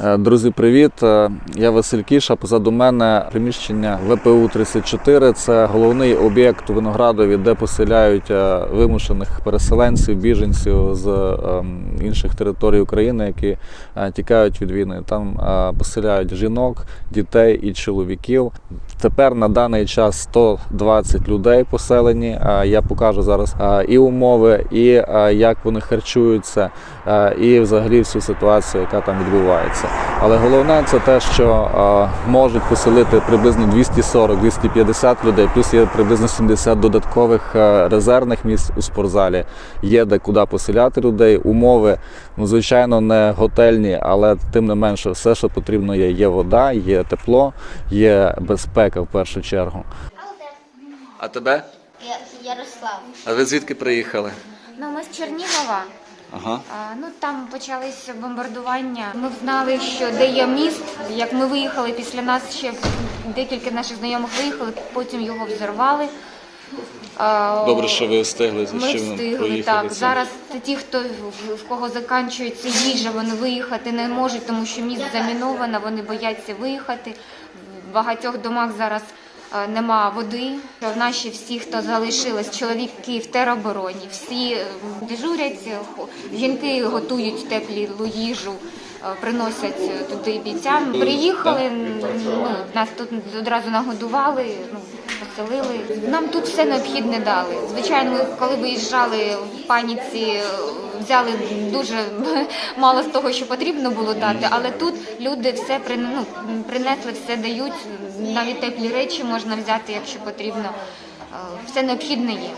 Е, Друзі, привіт! Е, Я Василь Кіша. Позаду мене приміщення ВПУ 34 Це головний об'єкт у Виноградові, де поселяють е, вимушених переселенців, біженців з інших територій України, які тікають від війни. Там поселяють жінок, дітей і чоловіків. Тепер на даний час 120 людей поселені. Я покажу зараз і умови, і як вони харчуються, і взагалі всю ситуацію, яка там відбувається. Але головне це те, що можуть поселити приблизно 240-250 людей, плюс є приблизно 70 додаткових резервних місць у спортзалі. Є де куди поселяти людей. Умови, ну звичайно, не готельні, але тим не менше, все, що потрібно є. Є вода, є тепло, є безпека в першу чергу. А тебе? Я- Ярослав. А ви звідки приїхали? Ну, ми з Чернігова. Ага. А, ну там почалися бомбардування. Ми знали, що де є міст. Як ми виїхали після нас, ще декілька наших знайомих виїхали, потім його взорвали. А, Добре, що ви встигли Ми звичайно встигли так. це. Зараз це ті, хто в- в кого закінчується їжа, вони виїхати не можуть, тому що міст заміновано, вони бояться виїхати. Багатьох домах зараз е, нема води. Наші всі, хто залишились, чоловіки в теробороні, всі е, дежурять, е, жінки готують теплі їжу. Е, Приносять туди бійцям. Приїхали, ну, нас тут одразу нагодували, ну, поселили. Нам тут все необхідне дали. Звичайно, ми коли виїжджали в паніці, взяли дуже мало з того, що потрібно було дати, але тут люди все ну, принесли, все дають. Навіть теплі речі можна взяти, якщо потрібно. Е, Все необхідне є.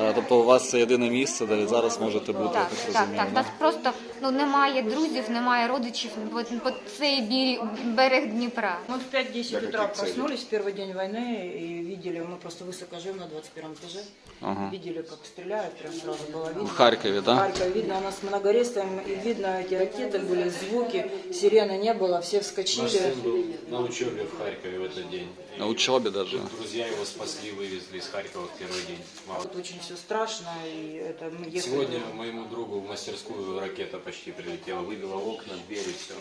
Е, Тобто у вас це єдине місце, де ви зараз можете бути, Так, я так так, розумію. так. да? Нас просто ну немає друзів, немає родичів по, по цей бі- берег Дніпра. Мы в 5-10 утра проснулись в первый день войны и видели, мы просто высоко живем на 21 этаже, Ага. видели, как стреляют, прям сразу было видно. В Харкові, В да? Харькове видно, у нас многорестом, и видно эти ракеты были, звуки, сирены не было, все Наш вскочили. сын был на учебе в Харькове в этот день. На учебі даже. Друзья его спасли, вывезли из Харькова в первый день. Мало. Вот очень все страшно, и это мы ехали. Сегодня моему другу в мастерскую ракета почти прилетела, выбила окна, двери, все.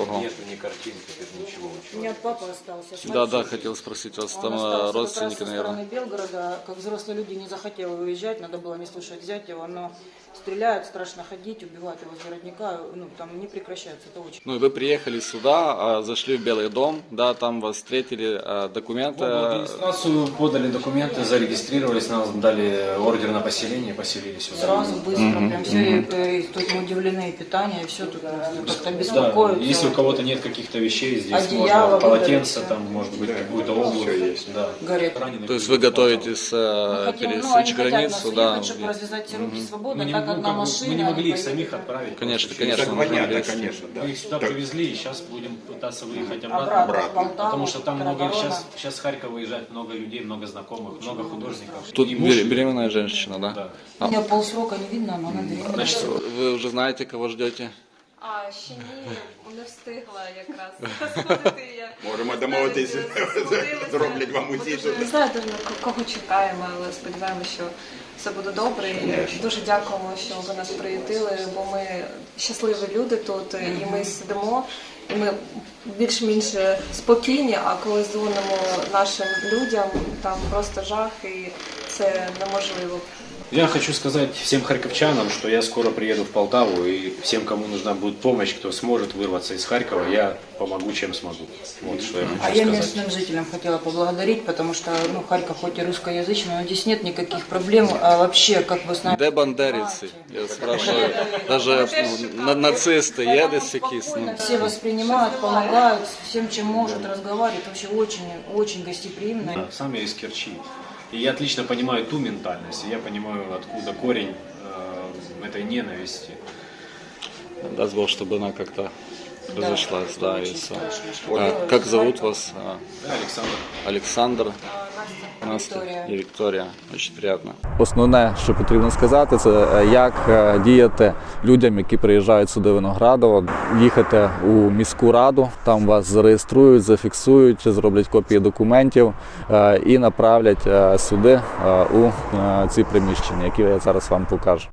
Ого. Нету ни картинки, тут ничего. У меня папа остался. с Да, да, хотел спросить вас, там э, как раз родственники, наверное. стороны Белгорода, как взрослые люди не захотел выезжать, надо было не слушать зять его, но стреляют, страшно ходить, убивают его с городника, ну там не прекращается, это очень. Ну и вы приехали сюда, а, зашли в Белый дом, да, там вас встретили, а, документы. В администрацию подали документы, зарегистрировались, нам дали ордер на поселение, поселились сюда. Сразу, быстро, прям все, и, э, и тут мы удивлены, и питание, и все тут как-то Да, если у кого-то нет каких-то вещей, здесь Одеяло можно полотенце, там может быть какую-то обувь. Да. Горит. Раненых То есть вы готовитесь э, ну, пересечь хотят границу, да? уехать, чтобы развязать все руки свободно, Мы не, так ну, как бы, машина. мы не могли их самих отправить. Конечно, конечно, нужно понятно, конечно, да. Мы их сюда Так. привезли, и сейчас будем пытаться выехать обратно. Обратно, Полтаву, Потому что там много сейчас, сейчас с Харькова выезжает много людей, много знакомых, много художников. Тут И муж- бере- беременная женщина, да? Да. А, У меня полсрока не видно, но она беременна. значит, вы уже знаете, кого ждете? А ще ні, не встигла якраз сходити. Я Можемо домовитися, Збудилася. зроблять вам Ми усі. дуже- Не знаю дуже на кого чекаємо, але сподіваємося, що все буде добре. І дуже дякуємо, що ви нас приютили, бо ми щасливі люди тут, і ми сидимо. І ми більш-менш спокійні, а коли дзвонимо нашим людям, там просто жах, і це неможливо. Я хочу сказать всем харьковчанам, что я скоро приеду в Полтаву, и всем, кому нужна будет помощь, кто сможет вырваться из Харькова, я помогу, чем смогу. Вот что я хочу А я сказать. местным жителям хотела поблагодарить, потому что ну, Харьков хоть и русскоязычный, но здесь нет никаких проблем. А вообще, как вы знаете, Де бандерівці? Я спрашиваю, даже ну, на- нацисти є десь якісь? Ну, все воспринимают, помогают всем, чем может, разговаривают. Вообще очень, очень гостеприимно. Да, Сам я из Керчи. И я отлично понимаю ту ментальность, и я понимаю, откуда корень э, этой ненависти. даст Бог, чтобы она как-то разошлась, да, и все. страшно. А, как зовут вас? А, Александр. Александр. Настя Вікторія. і Вікторія. Дуже приємно. Основне, що потрібно сказати, це е, як е, діяти людям, які приїжджають сюди в Виноградово, їхати у міську раду, там вас зареєструють, зафіксують, зроблять копії документів е, і направлять сюди у ці приміщення, які я зараз вам покажу.